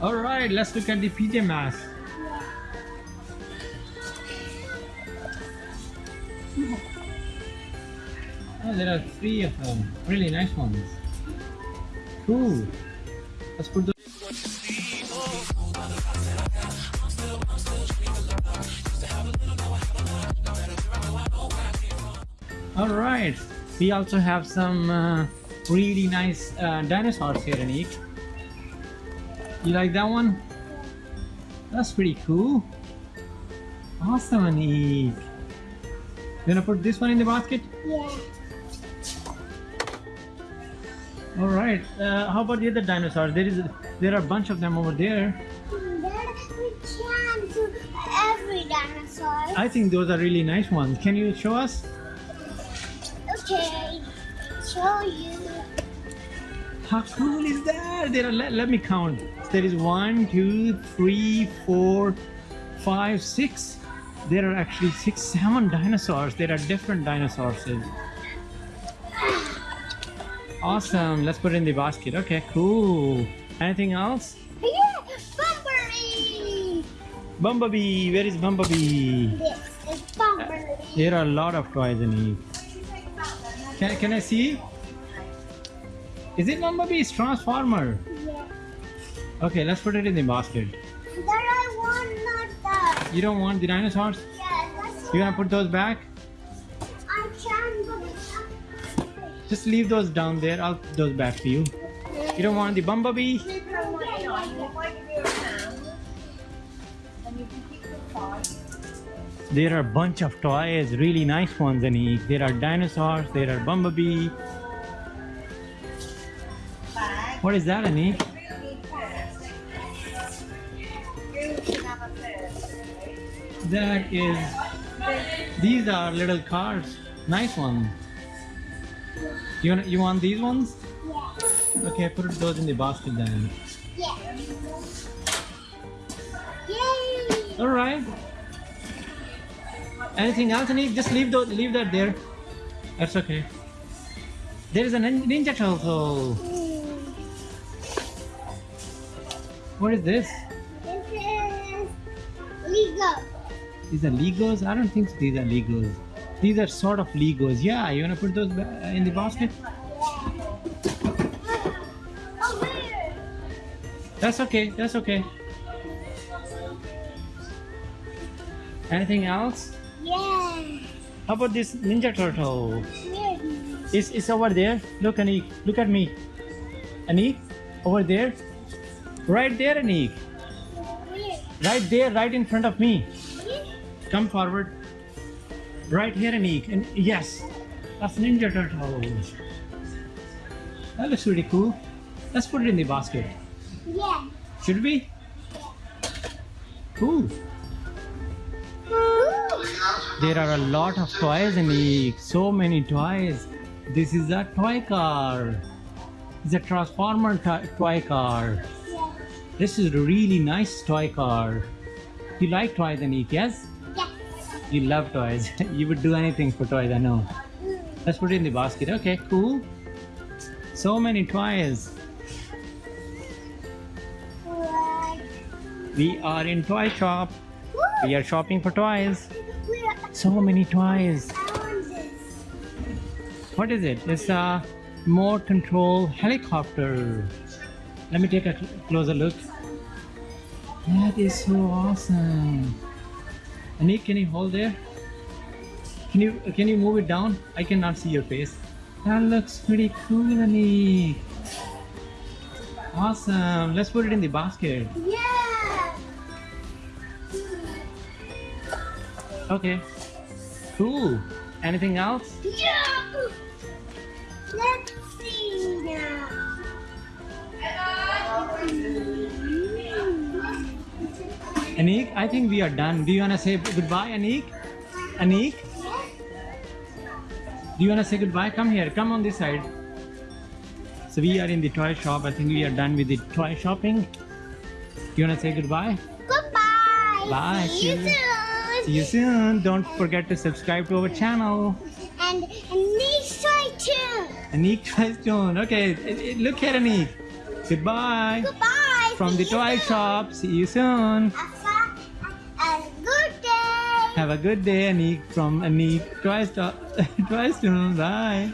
All right, let's look at the PJ Masks. Oh, there are three of them. Really nice ones. Cool. Let's put those. All right. We also have some uh, really nice uh, dinosaurs here, Anik. You like that one? That's pretty cool. Awesome, Anik. You gonna put this one in the basket? Yeah. All right. Uh, how about the other dinosaurs? There is, there are a bunch of them over there. Then we can do every dinosaur. I think those are really nice ones. Can you show us? Okay. Show you. How cool is that? There are, let, let me count. There is one, two, three, four, five, six. There are actually six, seven dinosaurs. There are different dinosaurs. Awesome. Let's put it in the basket. Okay, cool. Anything else? Yeah, Bumblebee. Bumblebee. Where is Bumblebee? This is Bumblebee. Uh, there are a lot of toys in here. Can, can I see? Is it Bumblebee? It's Transformer. Yeah. Okay, let's put it in the basket. That I want not that. You don't want the dinosaurs? Yeah, that's You gonna put those back? I can, but Just leave those down there. I'll put those back for you. You don't want the Bumblebee? There are a bunch of toys, really nice ones, and there are dinosaurs, there are Bumblebee. What is that, Anik? That is, these are little cars, nice one. You want, you want these ones? yeah. Okay, put those in the basket then. Yeah. Yay! All right. Anything else, Anik? Just leave those, leave that there. That's okay. There is a nin- Ninja Turtle. Mm. What is this? This is Lego. These are Legos? I don't think so these are Legos. These are sort of Legos. Yeah, you wanna put those uh, in the basket? Oh? That's okay. That's okay. Anything else? Yeah. How about this Ninja Turtle? Where? It's, it's over there. Look, Anik. Look at me. Anik, over there. Right there, Anik. Right there, right in front of me. Come forward. Right here, Anik. And yes, that's Ninja Turtle. That looks really cool. Let's put it in the basket. Yeah. Should we? Cool. There are a lot of toys in the so many toys. This is a toy car. It's a transformer toy car. This is a really nice toy car. You like toys, Anik? Yes? Yeah. You love toys. you would do anything for toys, I know. Let's put it in the basket. Okay, cool. So many toys. We are in toy shop. We are shopping for toys. So many toys. I want this. What is it? It's a remote control helicopter. Let me take a closer look. That is so awesome. Anik, can you hold there? Can you can you move it down? I cannot see your face. That looks pretty cool, Anik. Awesome. Let's put it in the basket. Yeah. Okay. Cool. Anything else? Yeah. Let's see now. Anik, I think we are done. Do you wanna say goodbye, Anik? Anik? Do you wanna say goodbye? Come here. Come on this side. So we are in the toy shop. I think we are done with the toy shopping. Do you wanna say goodbye? Goodbye. Bye. See you See you. soon. See you soon. Don't forget to subscribe to our channel. And Anik try too. Anik tries to. Okay, look here, Anik. Goodbye. Goodbye. from the toy shop. See you soon. Have a, a good day. Have a good day, Anik from Anik Toy. Toy Store. Bye.